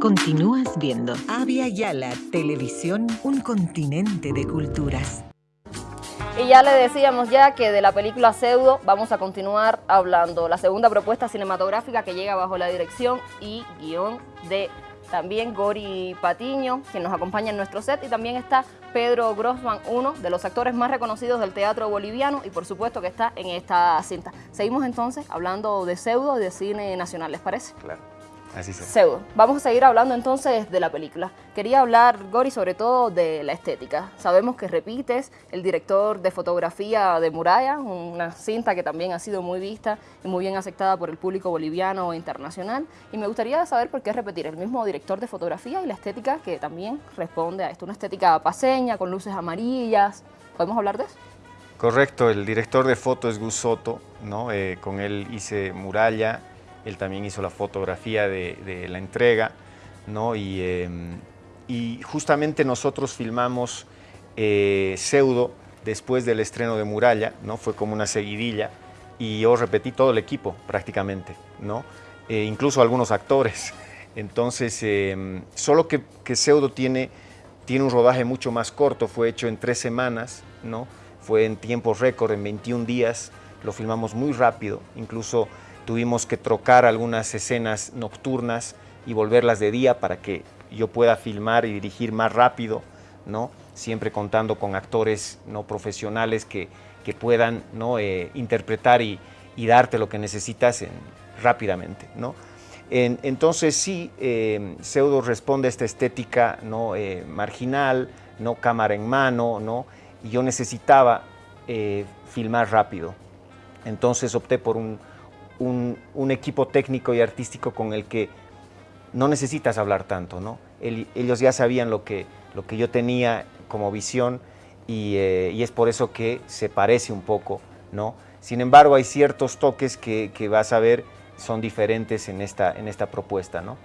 Continúas viendo Avia Yala Televisión, un continente de culturas. Y ya le decíamos ya que de la película Pseudo vamos a continuar hablando. La segunda propuesta cinematográfica que llega bajo la dirección y guion de también Gori Patiño, quien nos acompaña en nuestro set, y también está Pedro Grossman, uno de los actores más reconocidos del teatro boliviano, y por supuesto que está en esta cinta. Seguimos entonces hablando de pseudo y de cine nacional, ¿les parece? Claro. Así Pseudo. Vamos a seguir hablando entonces de la película. Quería hablar, Gori, sobre todo de la estética. Sabemos que repites, el director de fotografía de Muralla, una cinta que también ha sido muy vista y muy bien aceptada por el público boliviano e internacional. Y me gustaría saber por qué repetir el mismo director de fotografía y la estética que también responde a esto. Una estética paseña, con luces amarillas. ¿Podemos hablar de eso? Correcto, el director de foto es Gus Soto, ¿no? Eh, con él hice Muralla, él también hizo la fotografía de, la entrega, ¿no? Em, y, justamente nosotros filmamos eh, Pseudo después del estreno de Muralla, ¿no? Fue como una seguidilla y yo repetí todo el equipo prácticamente, ¿no? Eh, incluso algunos actores. Entonces, em, solo que, que, Pseudo tiene, tiene un rodaje mucho más corto, fue hecho en tres semanas, ¿no? Fue en tiempo récord, en 21 días, lo filmamos muy rápido, incluso Tuvimos que trocar algunas escenas nocturnas y volverlas de día para que yo pueda filmar y dirigir más rápido, ¿no? siempre contando con actores no profesionales que, que puedan ¿no? Eh, interpretar y, y, darte lo que necesitas rápidamente. ¿no? entonces sí, eh, Pseudo responde a esta estética ¿no? Eh, marginal, no cámara en mano, ¿no? y yo necesitaba filmar rápido. Entonces opté por un, un, equipo técnico y artístico con el que no necesitas hablar tanto, ¿no? ellos ya sabían lo que, lo que yo tenía como visión eh, y, es por eso que se parece un poco, ¿no? Sin embargo, hay ciertos toques que, vas a ver son diferentes en esta, en esta propuesta, ¿no?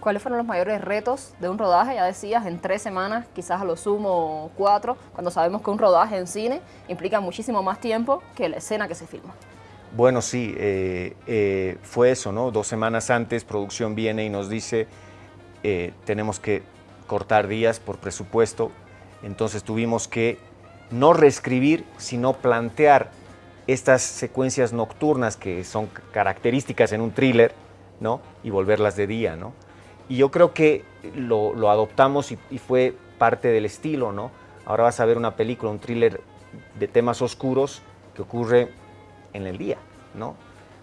¿Cuáles fueron los mayores retos de un rodaje? Ya decías, en tres semanas, quizás a lo sumo cuatro, cuando sabemos que un rodaje en cine implica muchísimo más tiempo que la escena que se filma. Bueno, sí, eh, eh, fue eso, ¿no? Dos semanas antes, producción viene y nos dice, eh, tenemos que cortar días por presupuesto, entonces tuvimos que no reescribir, sino plantear estas secuencias nocturnas que son características en un thriller, ¿no? Y volverlas de día, ¿no? Y yo creo que lo, adoptamos y, y, fue parte del estilo, ¿no? Ahora vas a ver una película, un thriller de temas oscuros que ocurre en el día, ¿no?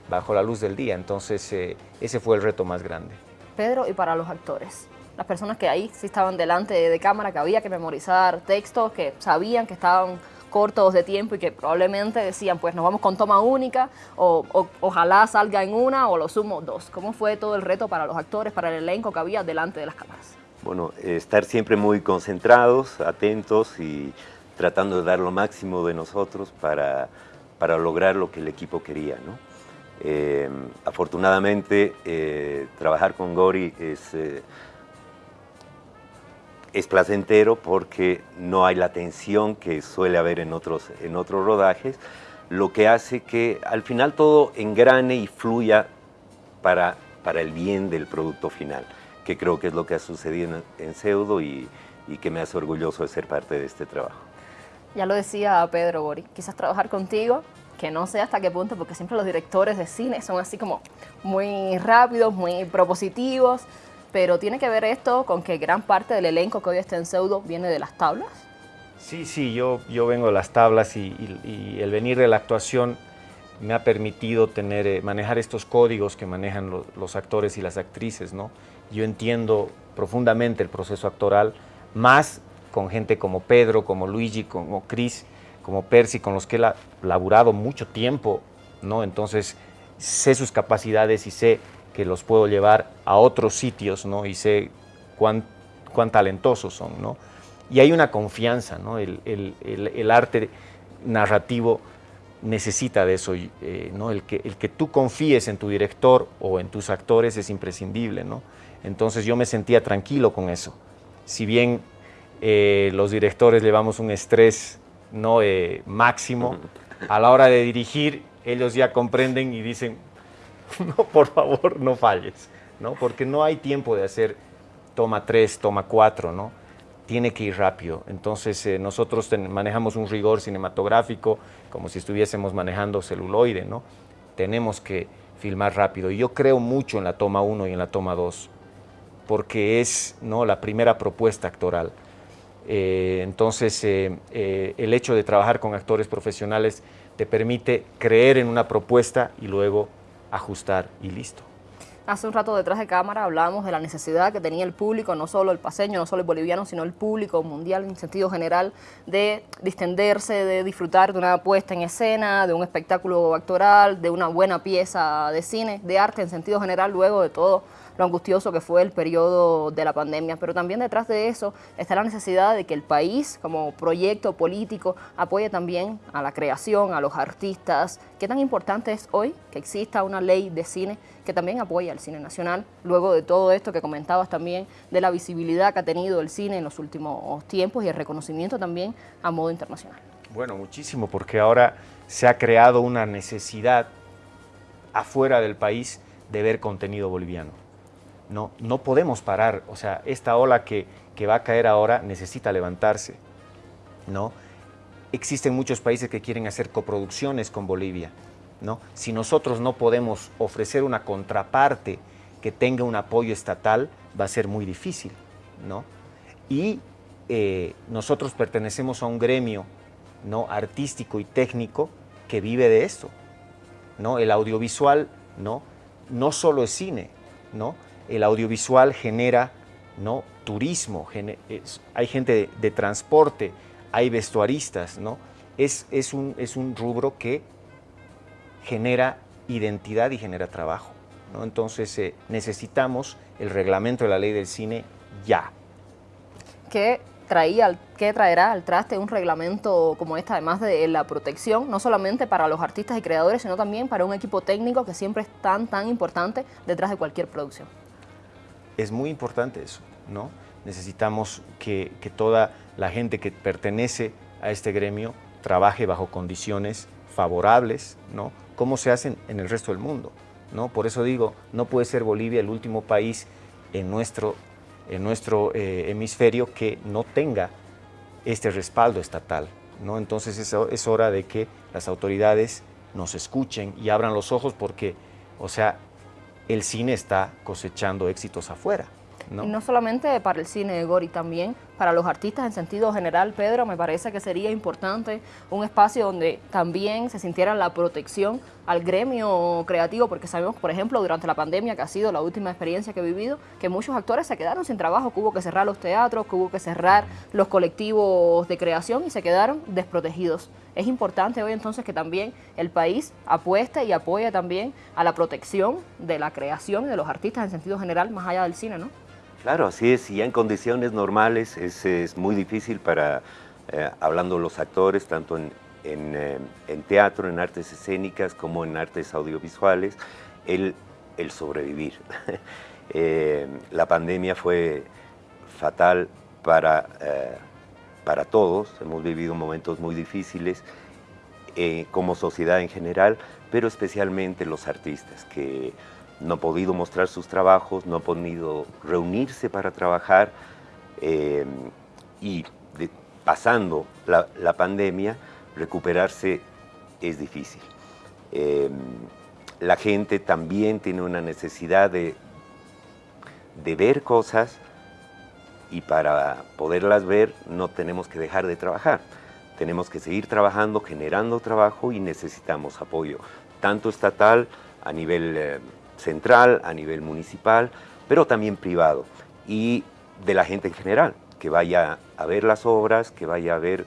bajo la luz del día. Entonces, eh, ese fue el reto más grande. Pedro, y para los actores, las personas que ahí sí estaban delante de cámara, que había que memorizar textos, que sabían que estaban cortos de tiempo y que probablemente decían, pues nos vamos con toma única, o, ojalá salga en una, o lo sumo dos. ¿Cómo fue todo el reto para los actores, para el elenco que había delante de las cámaras? Bueno, estar siempre muy concentrados, atentos y tratando de dar lo máximo de nosotros para para lograr lo que el equipo quería. ¿no? Eh, afortunadamente, eh, trabajar con Gori es, eh, es placentero porque no hay la tensión que suele haber en otros, en otros rodajes, lo que hace que al final todo engrane y fluya para, para el bien del producto final, que creo que es lo que ha sucedido en, en Pseudo y, y que me hace orgulloso de ser parte de este trabajo. Ya lo decía Pedro Bori, quizás trabajar contigo, que no sé hasta qué punto, porque siempre los directores de cine son así como muy rápidos, muy propositivos, pero tiene que ver esto con que gran parte del elenco que hoy está en Pseudo viene de las tablas. Sí, sí, yo, yo vengo de las tablas y, el venir de la actuación me ha permitido tener, eh, manejar estos códigos que manejan los actores y las actrices, ¿no? Yo entiendo profundamente el proceso actoral, más con gente como Pedro, como Luigi, como Chris, como Percy, con los que he laburado mucho tiempo, ¿no? Entonces sé sus capacidades y sé que los puedo llevar a otros sitios, ¿no? Y sé cuán, cuán talentosos son, ¿no? Y hay una confianza, ¿no? El, arte narrativo necesita de eso, eh, ¿no? El que, el que tú confíes en tu director o en tus actores es imprescindible, ¿no? Entonces yo me sentía tranquilo con eso. Si bien eh, los directores llevamos un estrés no eh, máximo, a la hora de dirigir ellos ya comprenden y dicen, no, por favor, no falles. ¿no? Porque no hay tiempo de hacer toma 3, toma 4, ¿no? Tiene que ir rápido. Entonces eh, nosotros manejamos un rigor cinematográfico como si estuviésemos manejando celuloide, ¿no? Tenemos que filmar rápido. Y yo creo mucho en la toma 1 y en la toma 2, porque es ¿no? la primera propuesta actoral. Eh, entonces, eh, eh, el hecho de trabajar con actores profesionales te permite creer en una propuesta y luego ajustar y listo. Hace un rato detrás de cámara hablábamos de la necesidad que tenía el público, no solo el paseño, no solo el boliviano, sino el público mundial en sentido general, de distenderse, de disfrutar de una puesta en escena, de un espectáculo actoral, de una buena pieza de cine, de arte en sentido general, luego de todo lo angustioso que fue el periodo de la pandemia. Pero también detrás de eso está la necesidad de que el país, como proyecto político, apoye también a la creación, a los artistas. ¿Qué tan importante es hoy que exista una ley de cine que también apoya al cine nacional, luego de todo esto que comentabas también, de la visibilidad que ha tenido el cine en los últimos tiempos y el reconocimiento también a modo internacional? Bueno, muchísimo, porque ahora se ha creado una necesidad afuera del país de ver contenido boliviano. No, no podemos parar, o sea, esta ola que, que va a caer ahora necesita levantarse, ¿no? Existen muchos países que quieren hacer coproducciones con Bolivia, ¿no? Si nosotros no podemos ofrecer una contraparte que tenga un apoyo estatal, va a ser muy difícil, ¿no? Y eh, nosotros pertenecemos a un gremio ¿no? artístico y técnico que vive de esto, ¿no? El audiovisual, ¿no? No solo es cine, ¿no? El audiovisual genera ¿no? turismo, hay gente de, transporte, hay vestuaristas, ¿no? Es, es, un, es un rubro que genera identidad y genera trabajo. ¿no? Entonces eh, necesitamos el reglamento de la ley del cine ya. ¿Qué, traía, ¿Qué traerá al traste un reglamento como este, además de la protección, no solamente para los artistas y creadores, sino también para un equipo técnico que siempre es tan, tan importante detrás de cualquier producción? Es muy importante eso, ¿no? Necesitamos que, toda la gente que pertenece a este gremio trabaje bajo condiciones favorables, ¿no? Como se hacen en el resto del mundo, ¿no? Por eso digo, no puede ser Bolivia el último país en nuestro, en nuestro eh, hemisferio que no tenga este respaldo estatal, ¿no? Entonces es, es hora de que las autoridades nos escuchen y abran los ojos porque, o sea, el cine está cosechando éxitos afuera. ¿no? Y no solamente para el cine de Gori, también para los artistas en sentido general, Pedro, me parece que sería importante un espacio donde también se sintiera la protección al gremio creativo, porque sabemos, por ejemplo, durante la pandemia, que ha sido la última experiencia que he vivido, que muchos actores se quedaron sin trabajo, que hubo que cerrar los teatros, que hubo que cerrar los colectivos de creación y se quedaron desprotegidos. Es importante hoy entonces que también el país apueste y apoye también a la protección de la creación de los artistas en sentido general, más allá del cine, ¿no? Claro, así es, y ya en condiciones normales es, muy difícil para, eh, hablando los actores, tanto en, eh, teatro, en artes escénicas, como en artes audiovisuales, el, sobrevivir. Eh, la pandemia fue fatal para, para todos, hemos vivido momentos muy difíciles como sociedad en general, pero especialmente los artistas, que no ha podido mostrar sus trabajos, no ha podido reunirse para trabajar eh, y pasando la, pandemia, recuperarse es difícil. Eh, la gente también tiene una necesidad de, ver cosas y para poderlas ver no tenemos que dejar de trabajar. Tenemos que seguir trabajando, generando trabajo y necesitamos apoyo, tanto estatal a nivel eh, central, a nivel municipal, pero también privado y de la gente en general, que vaya a ver las obras, que vaya a ver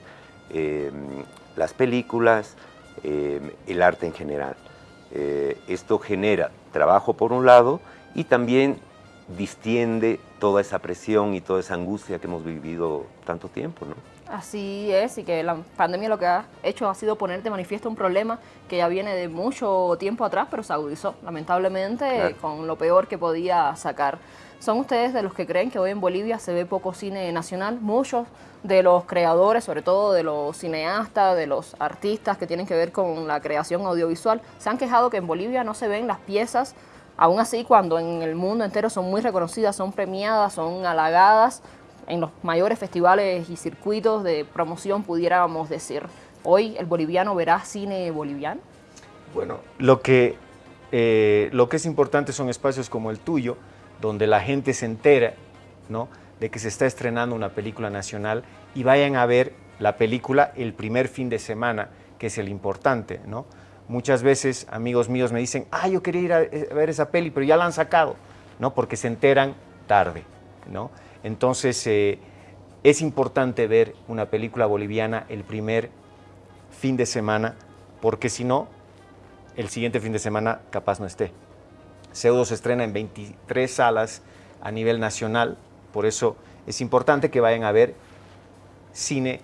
eh, las películas, eh, el arte en general. Eh, esto genera trabajo por un lado y también distiende toda esa presión y toda esa angustia que hemos vivido tanto tiempo. ¿no? Así es, y que la pandemia lo que ha hecho ha sido poner de manifiesto un problema que ya viene de mucho tiempo atrás, pero se agudizó, lamentablemente, con lo peor que podía sacar. ¿Son ustedes de los que creen que hoy en Bolivia se ve poco cine nacional? Muchos de los creadores, sobre todo de los cineastas, de los artistas que tienen que ver con la creación audiovisual, se han quejado que en Bolivia no se ven las piezas Aún así, cuando en el mundo entero son muy reconocidas, son premiadas, son halagadas, en los mayores festivales y circuitos de promoción, pudiéramos decir. Hoy el boliviano verá cine boliviano. Bueno, lo que, eh, lo que es importante son espacios como el tuyo, donde la gente se entera ¿no? de que se está estrenando una película nacional y vayan a ver la película el primer fin de semana, que es el importante. ¿no? Muchas veces amigos míos me dicen, ah, yo quería ir a, eh, ver esa peli, pero ya la han sacado, ¿no? porque se enteran tarde. ¿no? Entonces, eh, es importante ver una película boliviana el primer fin de semana, porque si no, el siguiente fin de semana capaz no esté. Pseudo se estrena en 23 salas a nivel nacional, por eso es importante que vayan a ver cine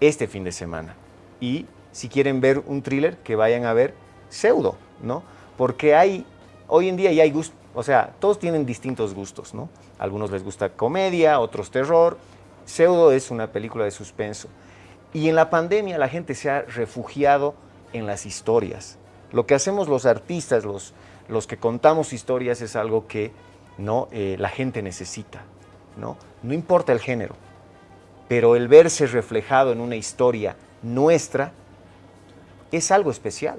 este fin de semana. Y si quieren ver un thriller, que vayan a ver Pseudo, ¿no? Porque hay, hoy en día ya hay gustos, o sea, todos tienen distintos gustos, ¿no? Algunos les gusta comedia, otros terror. Pseudo es una película de suspenso. Y en la pandemia la gente se ha refugiado en las historias. Lo que hacemos los artistas, los, los que contamos historias, es algo que ¿no? Eh, la gente necesita. ¿no? no importa el género, pero el verse reflejado en una historia nuestra es algo especial.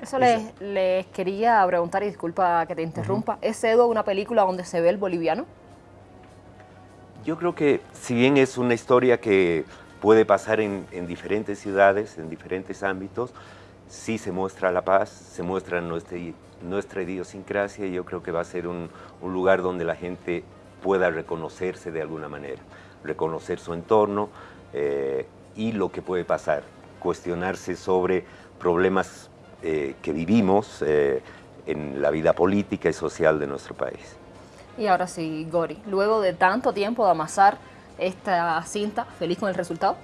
Eso les, quería preguntar, y disculpa que te interrumpa, ¿es Edo una película donde se ve el boliviano? Yo creo que si bien es una historia que puede pasar en, diferentes ciudades, en diferentes ámbitos, sí se muestra la paz, se muestra nuestra, nuestra idiosincrasia y yo creo que va a ser un, lugar donde la gente pueda reconocerse de alguna manera, reconocer su entorno eh, y lo que puede pasar, cuestionarse sobre problemas eh, que vivimos eh, en la vida política y social de nuestro país. Y ahora sí, Gori, luego de tanto tiempo de amasar esta cinta, ¿feliz con el resultado?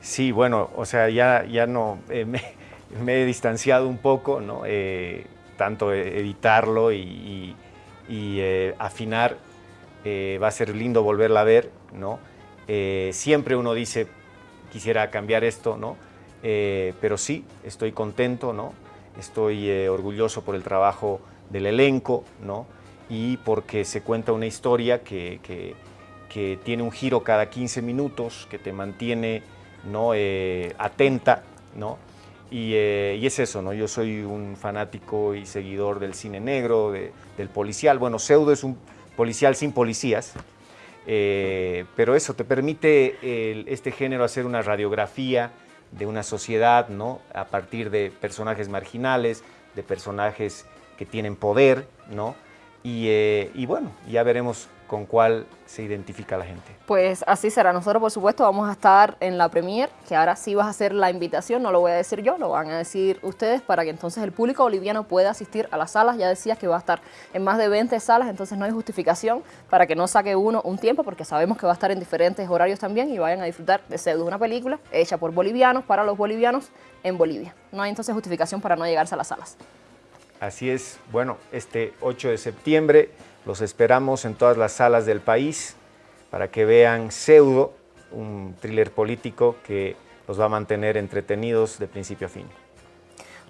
Sí, bueno, o sea, ya, ya no, eh, me, he distanciado un poco, ¿no? Eh, tanto editarlo y, eh, afinar, va a ser lindo volverla a ver, ¿no? siempre uno dice, quisiera cambiar esto, ¿no? pero sí, estoy contento, ¿no? Estoy orgulloso por el trabajo del elenco, ¿no? y porque se cuenta una historia que, tiene un giro cada 15 minutos, que te mantiene ¿no? Eh, atenta, ¿no? Eh, y, es eso, ¿no? Yo soy un fanático y seguidor del cine negro, del policial. Bueno, Pseudo es un policial sin policías, eh, pero eso te permite este género hacer una radiografía de una sociedad, ¿no? A partir de personajes marginales, de personajes que tienen poder, ¿no? Eh, y, bueno, ya veremos con cuál se identifica la gente. Pues así será. Nosotros, por supuesto, vamos a estar en la premier, que ahora sí vas a hacer la invitación, no lo voy a decir yo, lo van a decir ustedes para que entonces el público boliviano pueda asistir a las salas. Ya decías que va a estar en más de 20 salas, entonces no hay justificación para que no saque uno un tiempo, porque sabemos que va a estar en diferentes horarios también y vayan a disfrutar de Pseudo, una película hecha por bolivianos, para los bolivianos en Bolivia. No hay entonces justificación para no llegarse a las salas. Así es, bueno, este 8 de septiembre los esperamos en todas las salas del país para que vean Pseudo, un thriller político que los va a mantener entretenidos de principio a fin.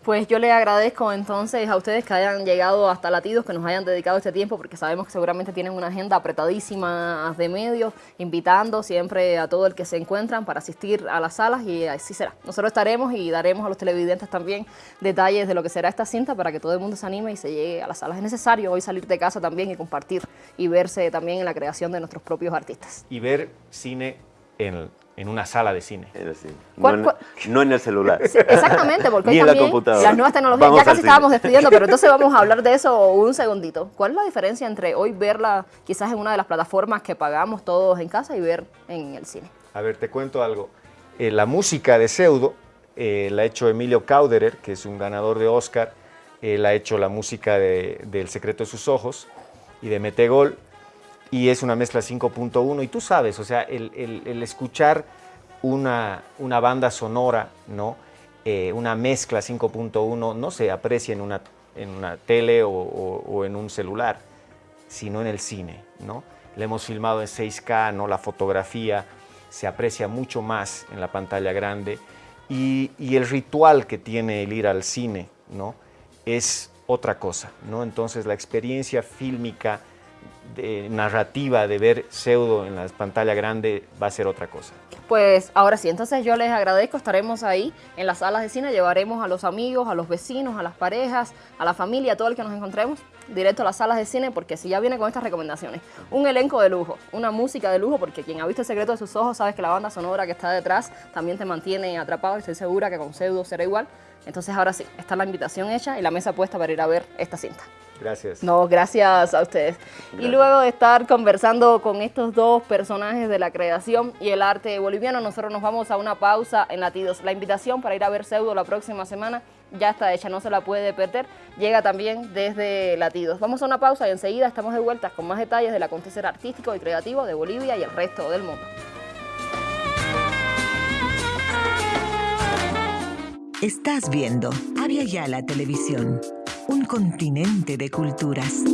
Pues yo le agradezco entonces a ustedes que hayan llegado hasta Latidos, que nos hayan dedicado este tiempo, porque sabemos que seguramente tienen una agenda apretadísima de medios, invitando siempre a todo el que se encuentran para asistir a las salas y así será. Nosotros estaremos y daremos a los televidentes también detalles de lo que será esta cinta para que todo el mundo se anime y se llegue a las salas. Es necesario hoy salir de casa también y compartir y verse también en la creación de nuestros propios artistas. Y ver cine en en una sala de cine. No, en, el celular. Exactamente, porque Ni en la computadora. las nuevas tecnologías, ya casi estábamos despidiendo, pero entonces vamos a hablar de eso un segundito. ¿Cuál es la diferencia entre hoy verla quizás en una de las plataformas que pagamos todos en casa y ver en el cine? A ver, te cuento algo. Eh, la música de Pseudo eh, la ha hecho Emilio Cauderer, que es un ganador de Oscar. Él ha hecho la música de, El secreto de sus ojos y de Metegol y es una mezcla 5.1 y tú sabes, o sea, el, escuchar una, una, banda sonora, ¿no? Eh, una mezcla 5.1 no se aprecia en una, en una tele o, en un celular, sino en el cine, ¿no? Le hemos filmado en 6K, ¿no? La fotografía se aprecia mucho más en la pantalla grande y, y el ritual que tiene el ir al cine, ¿no? Es otra cosa, ¿no? Entonces la experiencia fílmica, de, narrativa de ver pseudo en la pantalla grande va a ser otra cosa. Pues ahora sí, entonces yo les agradezco, estaremos ahí en las salas de cine, llevaremos a los amigos, a los vecinos, a las parejas, a la familia, a todo el que nos encontremos, directo a las salas de cine, porque si ya viene con estas recomendaciones, un elenco de lujo, una música de lujo, porque quien ha visto El secreto de sus ojos sabe que la banda sonora que está detrás también te mantiene atrapado y estoy segura que con Pseudo será igual. Entonces ahora sí, está la invitación hecha y la mesa puesta para ir a ver esta cinta. Gracias. No, gracias a ustedes. Y luego de estar conversando con estos dos personajes de la creación y el arte boliviano, nosotros nos vamos a una pausa en Latidos. La invitación para ir a ver Pseudo la próxima semana ya está hecha, no se la puede perder. Llega también desde Latidos. Vamos a una pausa y enseguida estamos de vuelta con más detalles del acontecer artístico y creativo de Bolivia y el resto del mundo. Estás viendo Avia Yala Televisión, un continente de culturas.